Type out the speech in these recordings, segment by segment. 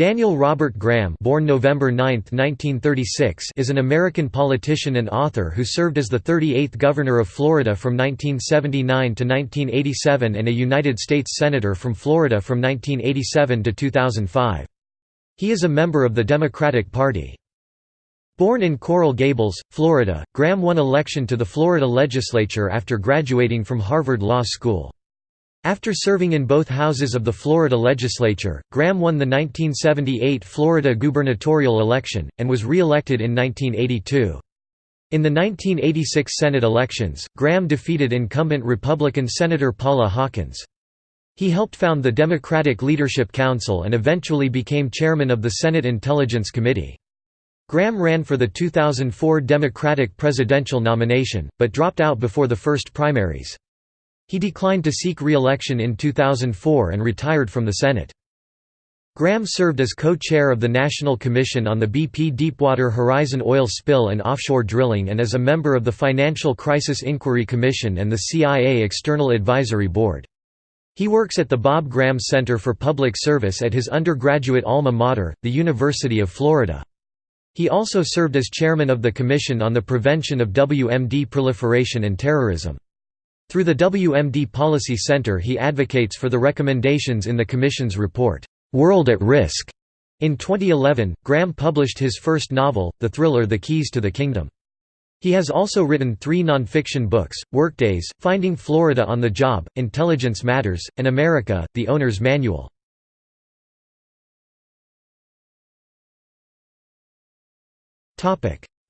Daniel Robert Graham born November 9, 1936, is an American politician and author who served as the 38th Governor of Florida from 1979 to 1987 and a United States Senator from Florida from 1987 to 2005. He is a member of the Democratic Party. Born in Coral Gables, Florida, Graham won election to the Florida legislature after graduating from Harvard Law School. After serving in both houses of the Florida legislature, Graham won the 1978 Florida gubernatorial election, and was re-elected in 1982. In the 1986 Senate elections, Graham defeated incumbent Republican Senator Paula Hawkins. He helped found the Democratic Leadership Council and eventually became chairman of the Senate Intelligence Committee. Graham ran for the 2004 Democratic presidential nomination, but dropped out before the first primaries. He declined to seek re-election in 2004 and retired from the Senate. Graham served as co-chair of the National Commission on the BP Deepwater Horizon oil spill and offshore drilling and as a member of the Financial Crisis Inquiry Commission and the CIA External Advisory Board. He works at the Bob Graham Center for Public Service at his undergraduate alma mater, the University of Florida. He also served as chairman of the Commission on the Prevention of WMD Proliferation and Terrorism. Through the WMD Policy Center he advocates for the recommendations in the Commission's report, "'World at Risk". In 2011, Graham published his first novel, the thriller The Keys to the Kingdom. He has also written three nonfiction books, Workdays, Finding Florida on the Job, Intelligence Matters, and America, The Owner's Manual.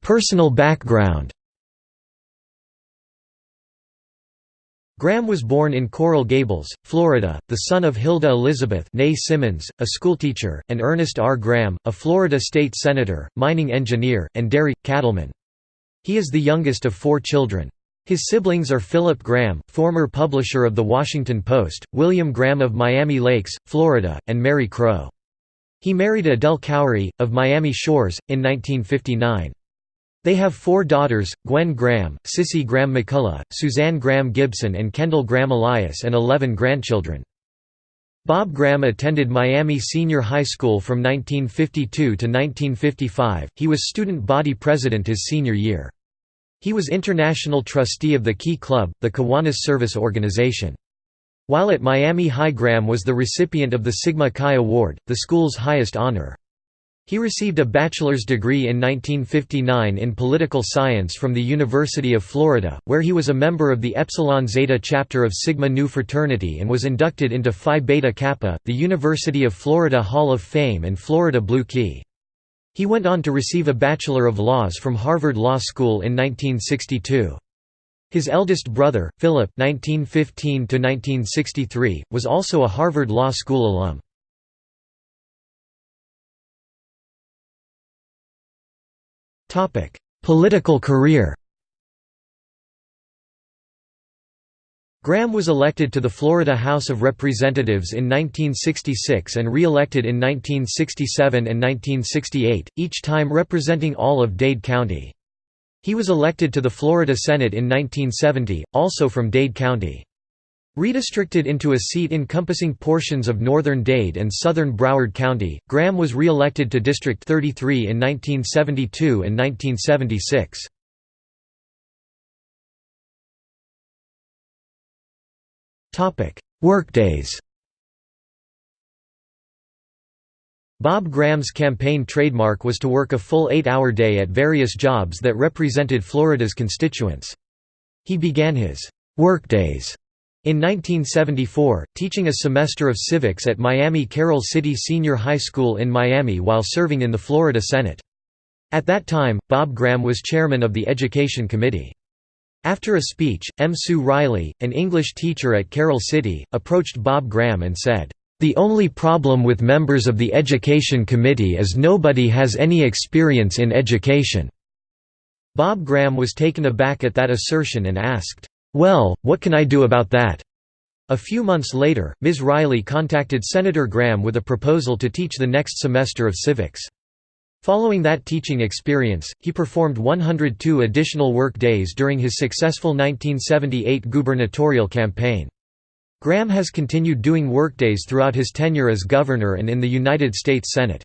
Personal background Graham was born in Coral Gables, Florida, the son of Hilda Elizabeth Simmons, a schoolteacher, and Ernest R. Graham, a Florida state senator, mining engineer, and dairy, cattleman. He is the youngest of four children. His siblings are Philip Graham, former publisher of The Washington Post, William Graham of Miami Lakes, Florida, and Mary Crow. He married Adele Khoury, of Miami Shores, in 1959. They have four daughters, Gwen Graham, Sissy Graham McCullough, Suzanne Graham Gibson and Kendall Graham Elias and 11 grandchildren. Bob Graham attended Miami Senior High School from 1952 to 1955, he was student body president his senior year. He was international trustee of the Key Club, the Kiwanis Service Organization. While at Miami High Graham was the recipient of the Sigma Chi Award, the school's highest honor. He received a bachelor's degree in 1959 in political science from the University of Florida, where he was a member of the Epsilon Zeta chapter of Sigma Nu fraternity and was inducted into Phi Beta Kappa, the University of Florida Hall of Fame and Florida Blue Key. He went on to receive a Bachelor of Laws from Harvard Law School in 1962. His eldest brother, Philip (1915–1963), was also a Harvard Law School alum. Topic: Political career. Graham was elected to the Florida House of Representatives in 1966 and re-elected in 1967 and 1968, each time representing all of Dade County. He was elected to the Florida Senate in 1970, also from Dade County. Redistricted into a seat encompassing portions of northern Dade and southern Broward County, Graham was re-elected to District 33 in 1972 and 1976. Workdays Bob Graham's campaign trademark was to work a full eight-hour day at various jobs that represented Florida's constituents. He began his «workdays» In 1974, teaching a semester of civics at Miami Carol City Senior High School in Miami while serving in the Florida Senate. At that time, Bob Graham was chairman of the Education Committee. After a speech, M. Sue Riley, an English teacher at Carol City, approached Bob Graham and said, "...the only problem with members of the Education Committee is nobody has any experience in education." Bob Graham was taken aback at that assertion and asked, well, what can I do about that? A few months later, Ms. Riley contacted Senator Graham with a proposal to teach the next semester of civics. Following that teaching experience, he performed 102 additional work days during his successful 1978 gubernatorial campaign. Graham has continued doing workdays throughout his tenure as governor and in the United States Senate.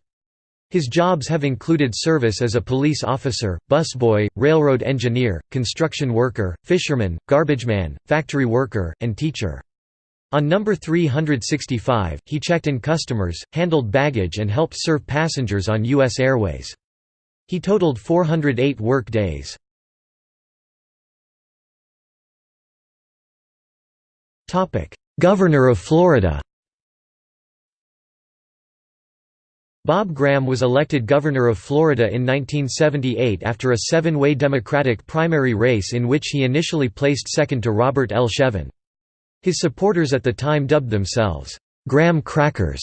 His jobs have included service as a police officer, busboy, railroad engineer, construction worker, fisherman, garbageman, factory worker, and teacher. On number 365, he checked in customers, handled baggage and helped serve passengers on U.S. Airways. He totaled 408 work days. Governor of Florida Bob Graham was elected governor of Florida in 1978 after a seven-way Democratic primary race in which he initially placed second to Robert L. Shevin. His supporters at the time dubbed themselves, "'Graham Crackers'".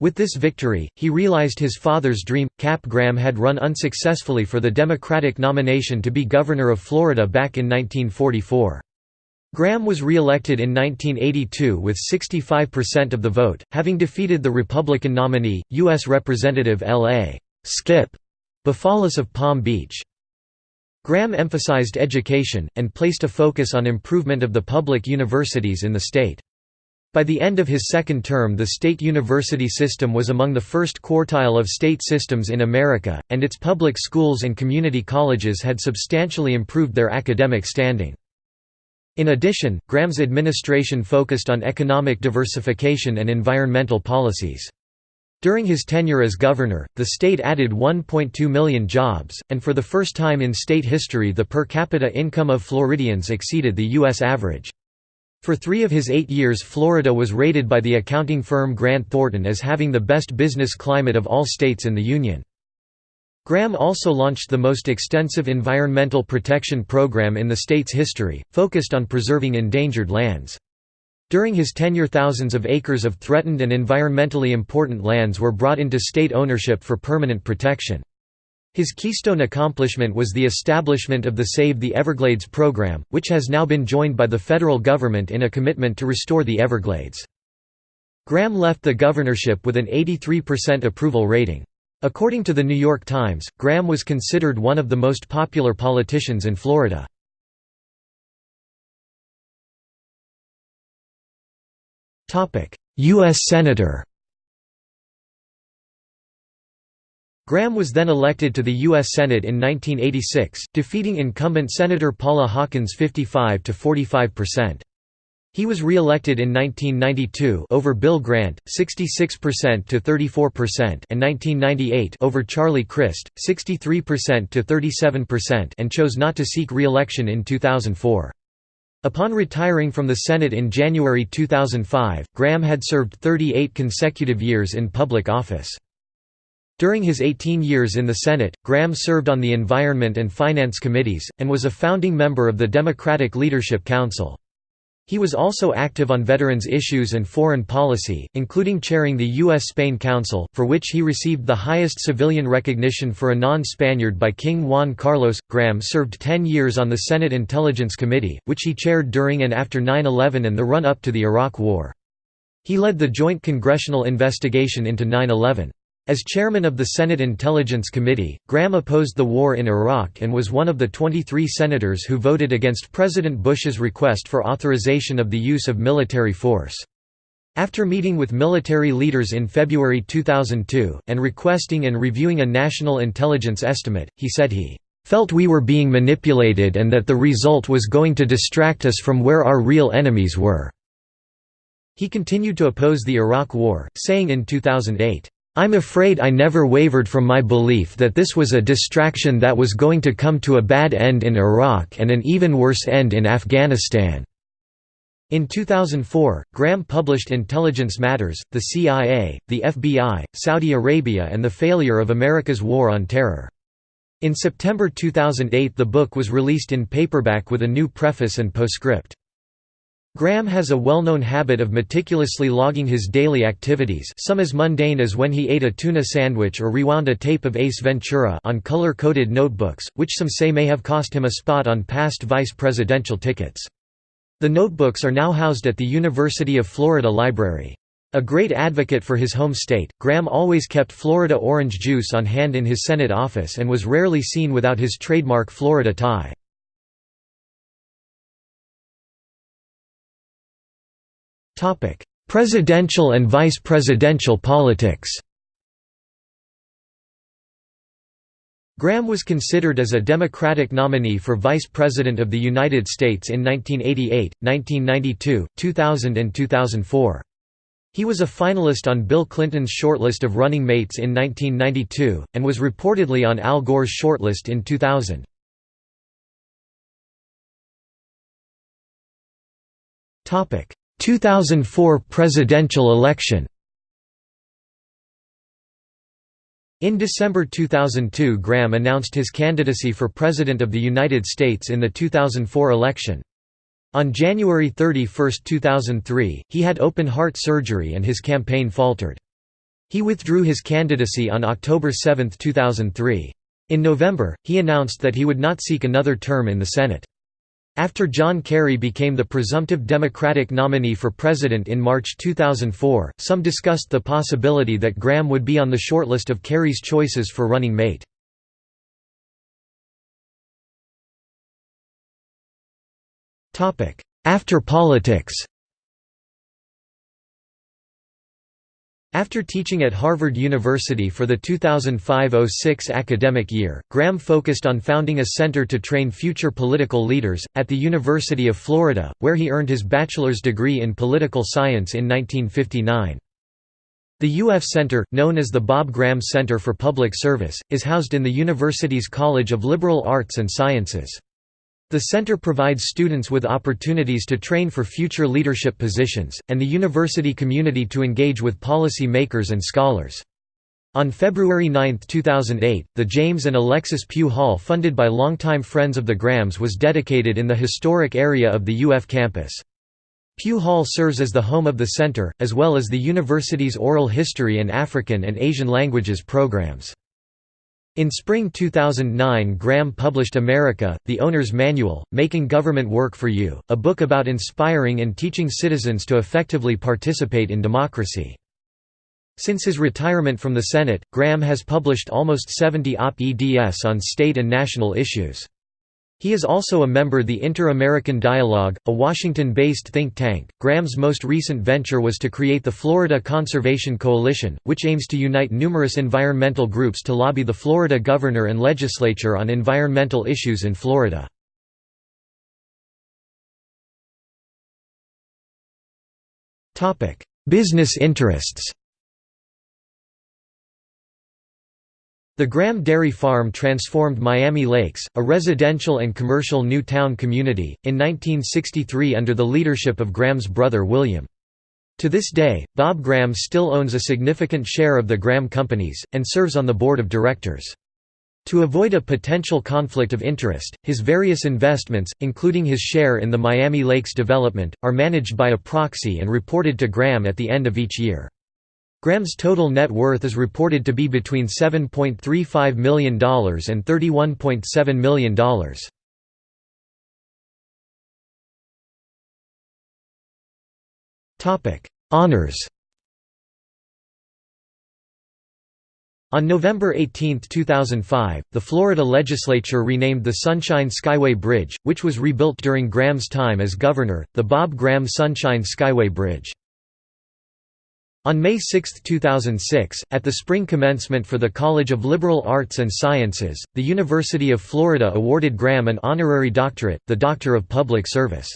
With this victory, he realized his father's dream. Cap Graham had run unsuccessfully for the Democratic nomination to be governor of Florida back in 1944. Graham was re-elected in 1982 with 65% of the vote, having defeated the Republican nominee, U.S. Representative L.A. Skip Bafalis of Palm Beach. Graham emphasized education, and placed a focus on improvement of the public universities in the state. By the end of his second term the state university system was among the first quartile of state systems in America, and its public schools and community colleges had substantially improved their academic standing. In addition, Graham's administration focused on economic diversification and environmental policies. During his tenure as governor, the state added 1.2 million jobs, and for the first time in state history the per capita income of Floridians exceeded the U.S. average. For three of his eight years Florida was rated by the accounting firm Grant Thornton as having the best business climate of all states in the Union. Graham also launched the most extensive environmental protection program in the state's history, focused on preserving endangered lands. During his tenure thousands of acres of threatened and environmentally important lands were brought into state ownership for permanent protection. His keystone accomplishment was the establishment of the Save the Everglades program, which has now been joined by the federal government in a commitment to restore the Everglades. Graham left the governorship with an 83% approval rating. According to the New York Times, Graham was considered one of the most popular politicians in Florida. U.S. Senator Graham was then elected to the U.S. Senate in 1986, defeating incumbent Senator Paula Hawkins 55 to 45 percent. He was re-elected in 1992 over Bill Grant, 66% to 34% and 1998 over Charlie Crist, 63% to 37% and chose not to seek re-election in 2004. Upon retiring from the Senate in January 2005, Graham had served 38 consecutive years in public office. During his 18 years in the Senate, Graham served on the Environment and Finance Committees, and was a founding member of the Democratic Leadership Council. He was also active on veterans issues and foreign policy, including chairing the U.S.-Spain Council, for which he received the highest civilian recognition for a non-Spaniard by King Juan Carlos. Graham served 10 years on the Senate Intelligence Committee, which he chaired during and after 9-11 and the run-up to the Iraq War. He led the joint congressional investigation into 9-11. As chairman of the Senate Intelligence Committee, Graham opposed the war in Iraq and was one of the 23 senators who voted against President Bush's request for authorization of the use of military force. After meeting with military leaders in February 2002, and requesting and reviewing a national intelligence estimate, he said he felt we were being manipulated and that the result was going to distract us from where our real enemies were." He continued to oppose the Iraq War, saying in 2008, I'm afraid I never wavered from my belief that this was a distraction that was going to come to a bad end in Iraq and an even worse end in Afghanistan." In 2004, Graham published Intelligence Matters, the CIA, the FBI, Saudi Arabia and the Failure of America's War on Terror. In September 2008 the book was released in paperback with a new preface and postscript. Graham has a well-known habit of meticulously logging his daily activities some as mundane as when he ate a tuna sandwich or rewound a tape of Ace Ventura on color-coded notebooks, which some say may have cost him a spot on past vice presidential tickets. The notebooks are now housed at the University of Florida Library. A great advocate for his home state, Graham always kept Florida orange juice on hand in his Senate office and was rarely seen without his trademark Florida tie. Presidential and vice presidential politics Graham was considered as a Democratic nominee for Vice President of the United States in 1988, 1992, 2000 and 2004. He was a finalist on Bill Clinton's shortlist of running mates in 1992, and was reportedly on Al Gore's shortlist in 2000. 2004 presidential election In December 2002 Graham announced his candidacy for President of the United States in the 2004 election. On January 31, 2003, he had open-heart surgery and his campaign faltered. He withdrew his candidacy on October 7, 2003. In November, he announced that he would not seek another term in the Senate. After John Kerry became the presumptive Democratic nominee for president in March 2004, some discussed the possibility that Graham would be on the shortlist of Kerry's choices for running mate. After politics After teaching at Harvard University for the 2005–06 academic year, Graham focused on founding a center to train future political leaders, at the University of Florida, where he earned his bachelor's degree in political science in 1959. The UF Center, known as the Bob Graham Center for Public Service, is housed in the university's College of Liberal Arts and Sciences. The center provides students with opportunities to train for future leadership positions, and the university community to engage with policy makers and scholars. On February 9, 2008, the James and Alexis Pugh Hall funded by longtime friends of the Grahams was dedicated in the historic area of the UF campus. Pugh Hall serves as the home of the center, as well as the university's oral history and African and Asian languages programs. In spring 2009 Graham published America, The Owner's Manual, Making Government Work for You, a book about inspiring and teaching citizens to effectively participate in democracy. Since his retirement from the Senate, Graham has published almost 70 op-eds on state and national issues. He is also a member of the Inter-American Dialogue, a Washington-based think tank. Graham's most recent venture was to create the Florida Conservation Coalition, which aims to unite numerous environmental groups to lobby the Florida governor and legislature on environmental issues in Florida. Topic: Business interests The Graham Dairy Farm transformed Miami Lakes, a residential and commercial new town community, in 1963 under the leadership of Graham's brother William. To this day, Bob Graham still owns a significant share of the Graham Companies, and serves on the board of directors. To avoid a potential conflict of interest, his various investments, including his share in the Miami Lakes development, are managed by a proxy and reported to Graham at the end of each year. Graham's total net worth is reported to be between $7.35 million and $31.7 million. Honours On November 18, 2005, the Florida legislature renamed the Sunshine Skyway Bridge, which was rebuilt during Graham's time as governor, the Bob Graham Sunshine Skyway Bridge. On May 6, 2006, at the spring commencement for the College of Liberal Arts and Sciences, the University of Florida awarded Graham an honorary doctorate, the Doctor of Public Service.